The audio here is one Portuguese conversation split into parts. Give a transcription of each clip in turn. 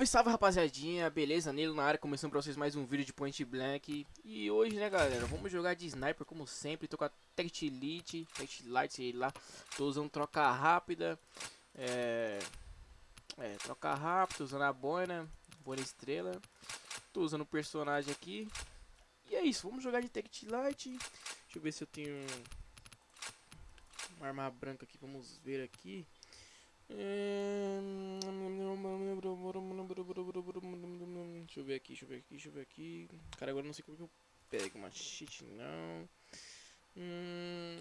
Salve, salve rapaziadinha, beleza? Nilo na área, começando pra vocês mais um vídeo de Point Blank. E hoje, né galera, vamos jogar de Sniper como sempre. Tô com a Tech Elite, Tech Light, sei lá. Tô usando troca rápida. É... É, troca rápida, usando a boina Boina estrela. Tô usando o personagem aqui. E é isso, vamos jogar de Tech Light Deixa eu ver se eu tenho Uma arma branca aqui, vamos ver aqui Deixa eu ver aqui, deixa eu ver aqui, deixa eu ver aqui. Cara, agora não sei como que eu pego. Machete não. Hum,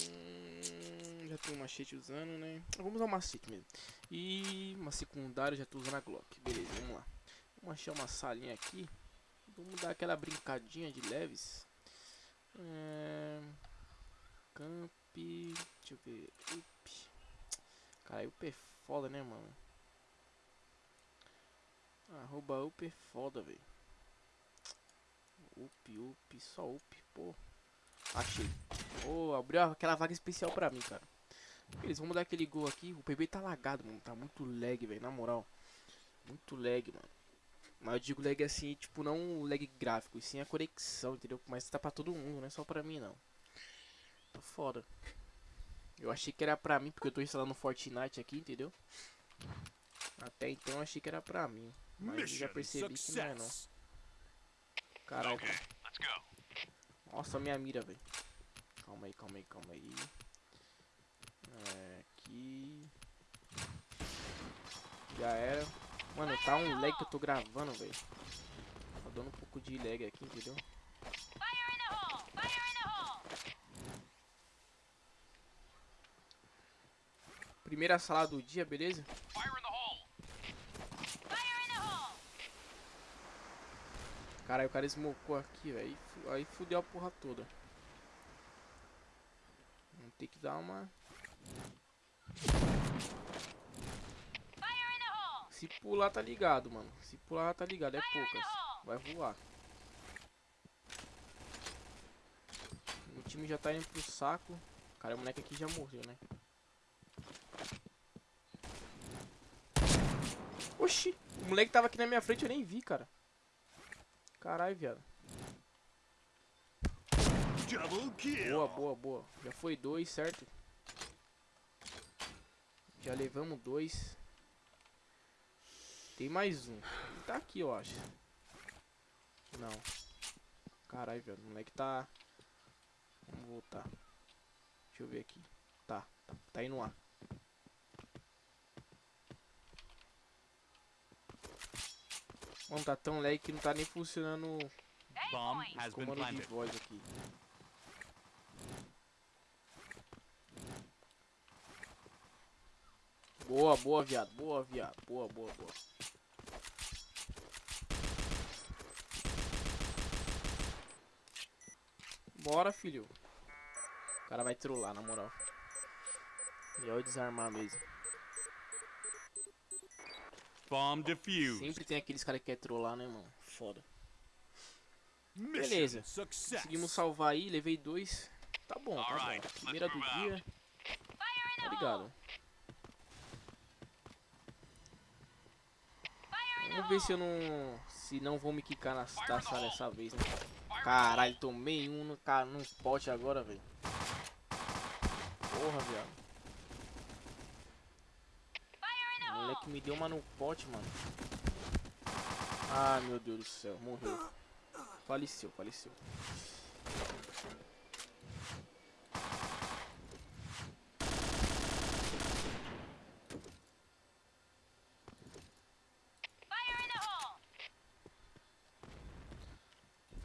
já tenho um machete usando, né? Vamos usar o machete mesmo. E uma secundária, já tô usando a Glock. Beleza, vamos lá. Vamos achar uma salinha aqui. Vamos dar aquela brincadinha de leves. É... Camp. Deixa eu ver. Up. Cara, up é foda, né, mano? Arroba up é foda, velho. Up, up, só up, pô. Achei. Oh, abriu aquela vaga especial pra mim, cara. Beleza, vamos dar aquele gol aqui. O PB tá lagado, mano. Tá muito lag, velho, na moral. Muito lag, mano. Mas eu digo lag assim, tipo, não lag gráfico, e sim a conexão, entendeu? Mas tá pra todo mundo, não é só pra mim, não. Tá foda. Eu achei que era pra mim, porque eu tô instalando Fortnite aqui, entendeu? Até então eu achei que era pra mim. Mas já percebi que não é não. Caralho. Okay, Nossa, minha mira, velho. Calma aí, calma aí, calma aí. É, aqui. Já era. Mano, tá um lag que eu tô gravando, velho. Tá dando um pouco de lag aqui, entendeu? Primeira sala do dia, beleza? Caralho, o cara smocou aqui, velho. Aí fudeu a porra toda. Vamos ter que dar uma... Se pular, tá ligado, mano. Se pular, tá ligado. É poucas. Vai voar. O time já tá indo pro saco. Cara, o moleque aqui já morreu, né? Oxi, o moleque tava aqui na minha frente, eu nem vi, cara. Caralho, viado. Boa, boa, boa. Já foi dois, certo? Já levamos dois. Tem mais um. Tá aqui, eu acho. Não. Caralho, velho. O moleque tá... Vamos voltar. Deixa eu ver aqui. Tá, tá, tá indo lá. Mano, tá tão lag que não tá nem funcionando o comando de voz aqui. Boa, boa, viado. Boa, viado. Boa, boa, boa. Bora, filho. O cara vai trollar, na moral. Já vou desarmar mesmo. Bomb defused. Sempre tem aqueles caras que quer trollar, né, mano? Foda. Beleza. Conseguimos salvar aí, levei dois. Tá bom, tá bom. Primeira do dia. Tá ligado. Vamos ver se eu não... Se não vou me quicar na taça dessa vez, né? Caralho, tomei um no, no pote agora, velho. Porra, viado. Moleque me deu uma no pote, mano. Ah, meu Deus do céu. Morreu. Faleceu, faleceu.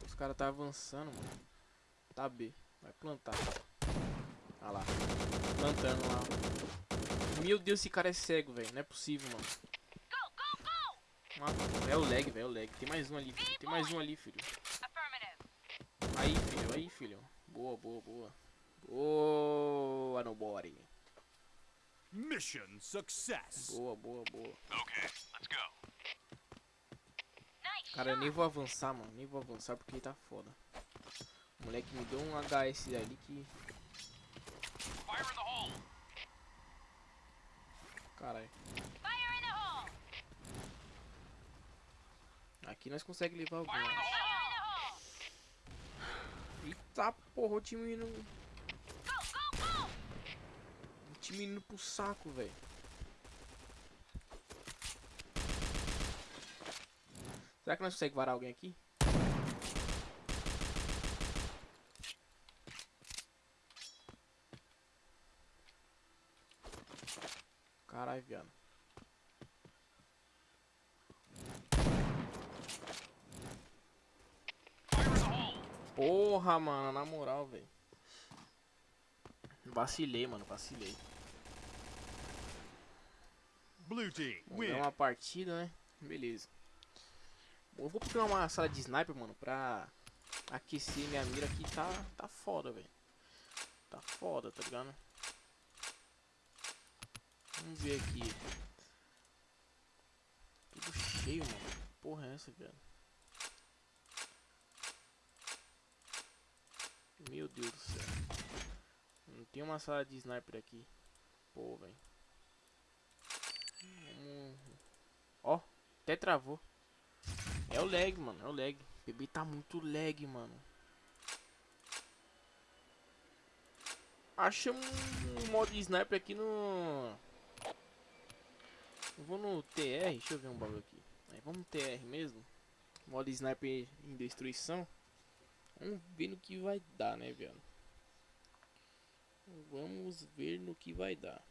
Os caras tá avançando, mano. Tá B. Vai plantar. Olha lá. Plantando lá. Meu Deus, esse cara é cego, velho. Não é possível, mano. Ah, é o lag, velho. É o lag. Tem mais um ali, filho. Tem mais um ali, filho. Aí, filho. Aí, filho. Boa, boa, boa. Boa, no body. Mission success. Boa, boa, boa. Ok, let's go. Cara, eu nem vou avançar, mano. Nem vou avançar porque tá foda. O moleque me deu um HS ali que Caralho. Aqui nós conseguimos levar alguns. Eita porra, o time indo. O time indo pro saco, velho. Será que nós conseguimos varar alguém aqui? Caralho, viado. Porra, mano, na moral, velho. Vacilei, mano, vacilei. Blue team win. uma partida, né? Beleza. Bom, eu vou procurar uma sala de sniper, mano, pra aquecer minha mira aqui. Tá, tá foda, velho. Tá foda, tá ligado? Vamos ver aqui. Tudo cheio, mano. Porra, é essa, velho? Meu Deus do céu. Não tem uma sala de sniper aqui. Pô, velho. Ó, até travou. É o lag, mano. É o lag. O bebê tá muito lag, mano. Achamos um modo sniper aqui no... Eu vou no TR. Deixa eu ver um bagulho aqui. Aí, vamos no TR mesmo. Modo sniper em destruição. Vamos ver no que vai dar, né, velho? Vamos ver no que vai dar.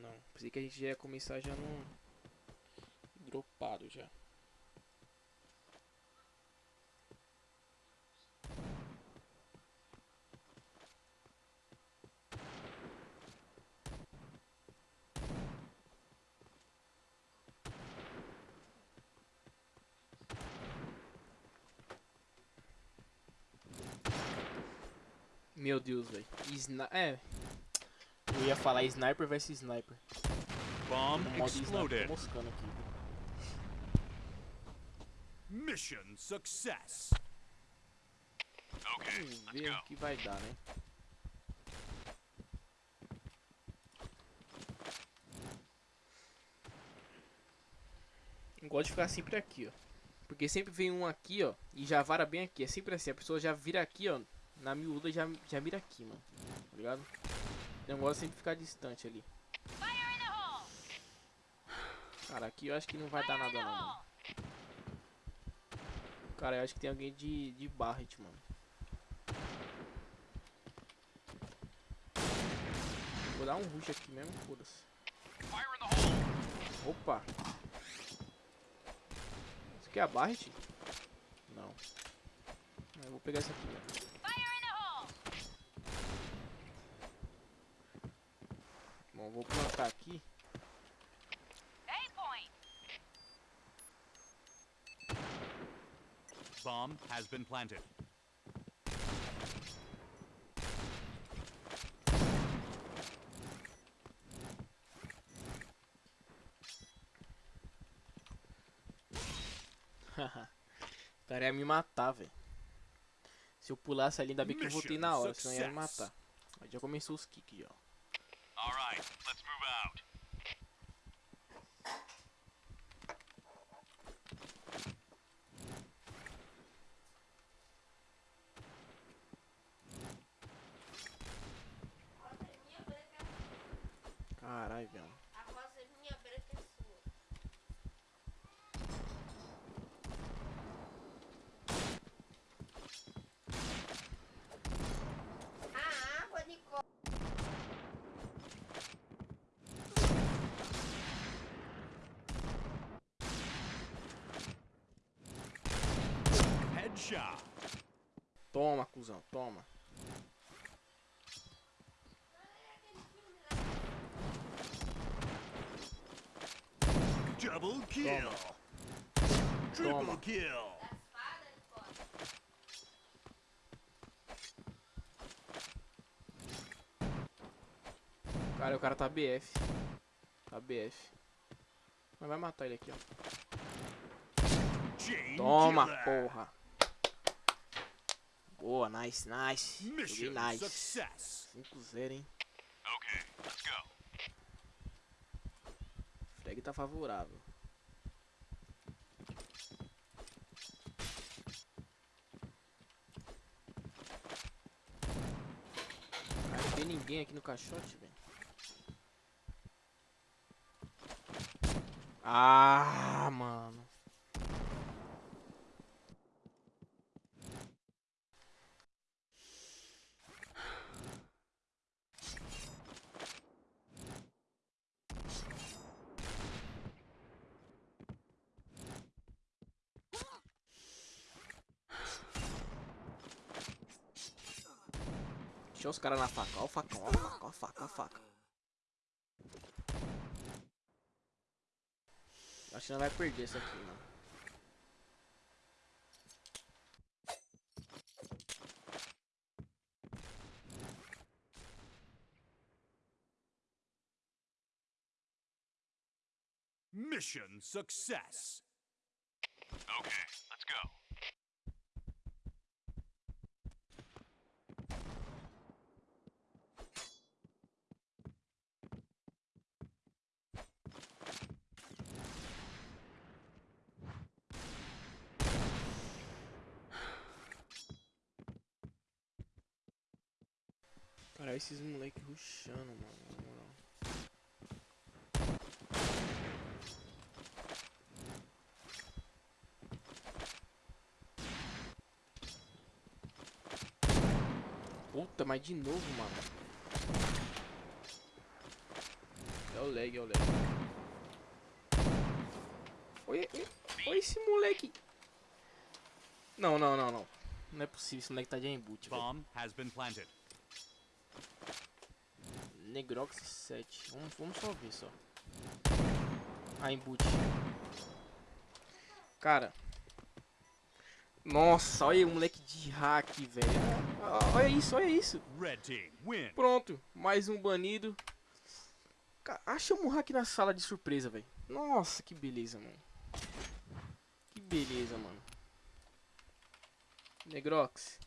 Não, pensei que a gente já ia começar já no... Dropado já. Meu Deus, velho. Sni é. Eu ia falar sniper versus sniper. Bomb exploded. moscando aqui. Mission success. Vamos ver o que vai dar, né? Eu gosto de ficar sempre aqui, ó. Porque sempre vem um aqui, ó. E já vara bem aqui. É sempre assim. A pessoa já vira aqui, ó. Na miúda já, já mira aqui, mano. Tá ligado? Eu gosto sempre de ficar distante ali. Cara, aqui eu acho que não vai dar nada não. Cara, eu acho que tem alguém de, de Barret, mano. Vou dar um rush aqui mesmo, foda-se. Opa! Isso aqui é a Barret? Não. Eu vou pegar essa aqui, velho. Bom, vou plantar aqui. Bomb has been planted. o cara ia me matar, velho. Se eu pulasse ali, ainda bem que eu voltei na hora, senão ia me matar. Aí já começou os kicks, ó. All right, let's move out. Toma, cuzão, toma. Double kill. Triple Toma. kill. Espada, Nicole. Cara, o cara tá BF. Tá BF. Mas vai matar ele aqui, ó. Toma, porra. Boa, nice, nice. Joguei nice. 5-0, hein? Ok, let's go. Frag tá favorável. Não tem ninguém aqui no caixote, velho. Ah, mano. Deixa os caras na faca. Ó o facão, ó a faca, ó a faca, ó a faca. Acho que não vai perder isso aqui, mano. Mission success. Okay, let's go. Cara, esses moleque rushando, mano. Puta, mas de novo, mano. É o lag, é o lag. Olha, olha, esse moleque. Não, não, não, não. Não é possível, esse moleque tá de embute. Bomb has been planted. Negrox 7. Vamos, vamos só ver só. Ah, embute. Cara. Nossa, olha o moleque de hack, velho. Olha isso, olha isso. Pronto, mais um banido. Achamos um hack na sala de surpresa, velho. Nossa, que beleza, mano. Que beleza, mano. Negrox.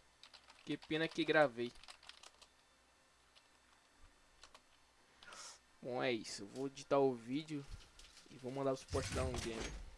Que pena que gravei. Bom, é isso. Eu vou editar o vídeo e vou mandar o suporte dar um game.